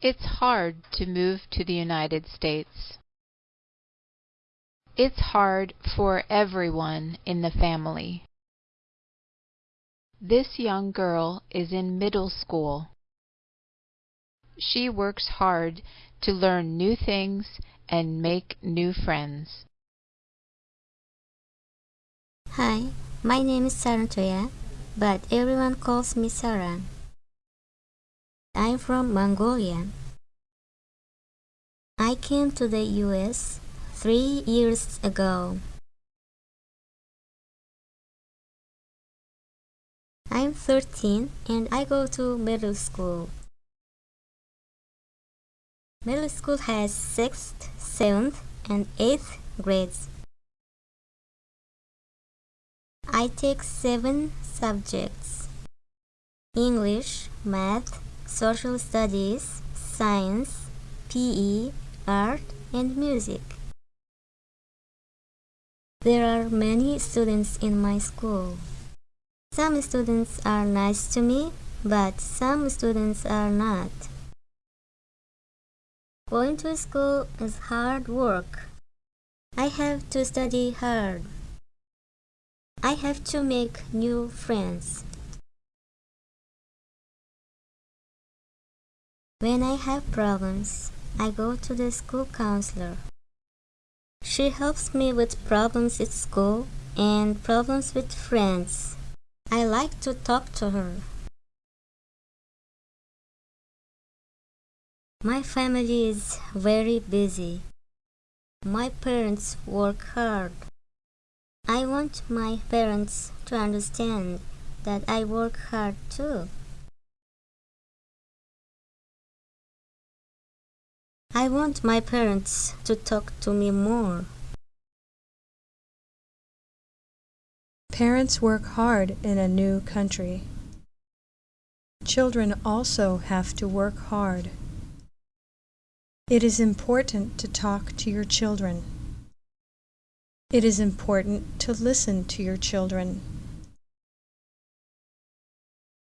It's hard to move to the United States. It's hard for everyone in the family. This young girl is in middle school. She works hard to learn new things and make new friends. Hi, my name is Sarantoya, but everyone calls me Sarah. I'm from Mongolia. I came to the US three years ago. I'm 13 and I go to middle school. Middle school has 6th, 7th, and 8th grades. I take 7 subjects English, Math, Social Studies, Science, PE, Art, and Music. There are many students in my school. Some students are nice to me, but some students are not. Going to school is hard work. I have to study hard. I have to make new friends. When I have problems, I go to the school counselor. She helps me with problems at school and problems with friends. I like to talk to her. My family is very busy. My parents work hard. I want my parents to understand that I work hard too. I want my parents to talk to me more. Parents work hard in a new country. Children also have to work hard. It is important to talk to your children. It is important to listen to your children.